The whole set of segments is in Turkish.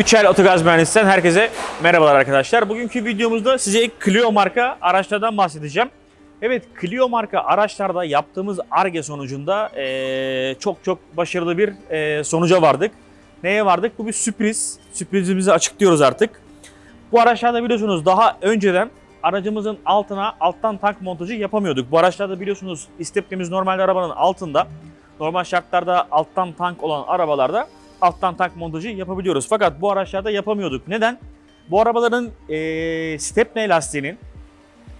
Üçel Otogaz Mühendisi'nden herkese merhabalar arkadaşlar. Bugünkü videomuzda size Clio marka araçlardan bahsedeceğim. Evet Clio marka araçlarda yaptığımız ARGE sonucunda eee, çok çok başarılı bir eee, sonuca vardık. Neye vardık? Bu bir sürpriz. Sürprizimizi açıklıyoruz artık. Bu araçlarda biliyorsunuz daha önceden aracımızın altına alttan tank montajı yapamıyorduk. Bu araçlarda biliyorsunuz isteplimiz normalde arabanın altında. Normal şartlarda alttan tank olan arabalarda alttan tank montajı yapabiliyoruz. Fakat bu araçlarda yapamıyorduk. Neden? Bu arabaların eee stepney lastiğinin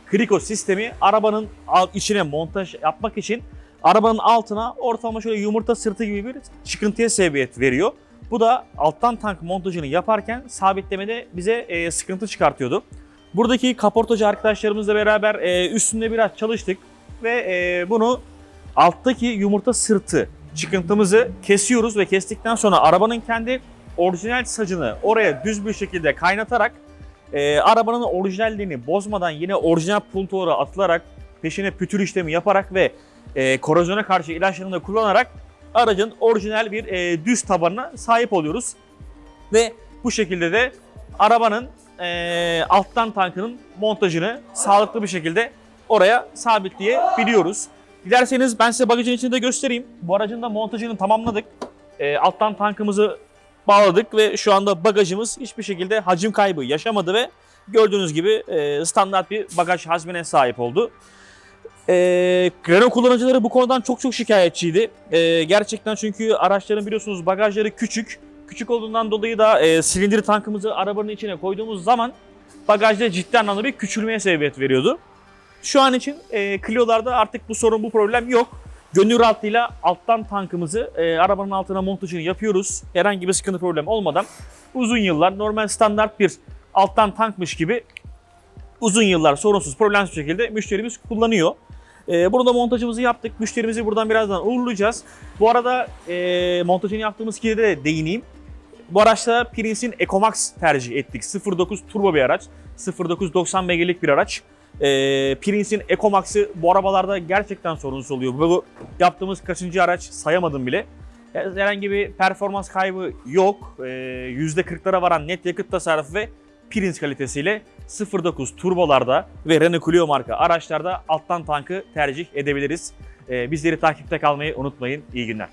kriko sistemi arabanın içine montaj yapmak için arabanın altına ortalama şöyle yumurta sırtı gibi bir çıkıntıya sebebiyet veriyor. Bu da alttan tank montajını yaparken sabitlemede bize eee, sıkıntı çıkartıyordu. Buradaki kaportacı arkadaşlarımızla beraber eee, üstünde biraz çalıştık ve eee, bunu alttaki yumurta sırtı çıkıntımızı kesiyoruz ve kestikten sonra arabanın kendi orijinal sacını oraya düz bir şekilde kaynatarak e, arabanın orijinalliğini bozmadan yine orijinal puntolara atılarak peşine pütür işlemi yaparak ve e, korozyona karşı ilaçlarını da kullanarak aracın orijinal bir e, düz tabanına sahip oluyoruz. Ve bu şekilde de arabanın e, alttan tankının montajını sağlıklı bir şekilde oraya sabitleyebiliyoruz. Dilerseniz ben size bagajın içinde göstereyim. Bu aracın da montajını tamamladık. E, alttan tankımızı bağladık ve şu anda bagajımız hiçbir şekilde hacim kaybı yaşamadı ve gördüğünüz gibi e, standart bir bagaj hacmine sahip oldu. E, Renault kullanıcıları bu konudan çok çok şikayetçiydi. E, gerçekten çünkü araçların biliyorsunuz bagajları küçük. Küçük olduğundan dolayı da e, silindir tankımızı arabanın içine koyduğumuz zaman bagajda ciddi anlamda bir küçülmeye sebebiyet veriyordu. Şu an için e, Clio'larda artık bu sorun, bu problem yok. Gönül rahatlığıyla alttan tankımızı e, arabanın altına montajını yapıyoruz. Herhangi bir sıkıntı problem olmadan uzun yıllar normal standart bir alttan tankmış gibi uzun yıllar sorunsuz problemsiz şekilde müşterimiz kullanıyor. E, bunu da montajımızı yaptık. Müşterimizi buradan birazdan uğurlayacağız. Bu arada e, montajını yaptığımız kere de değineyim. Bu araçta Prince'in EcoMax tercih ettik. 09 turbo bir araç. 0990 beygirlik bir araç. Ee, Prince'in EcoMax'ı bu arabalarda gerçekten sorunsuz oluyor. Bu yaptığımız kaçıncı araç sayamadım bile. Herhangi bir performans kaybı yok. Ee, %40'lara varan net yakıt tasarrufu ve Prince kalitesiyle 09 turbolarda ve Renault Clio marka araçlarda alttan tankı tercih edebiliriz. Ee, bizleri takipte kalmayı unutmayın. İyi günler.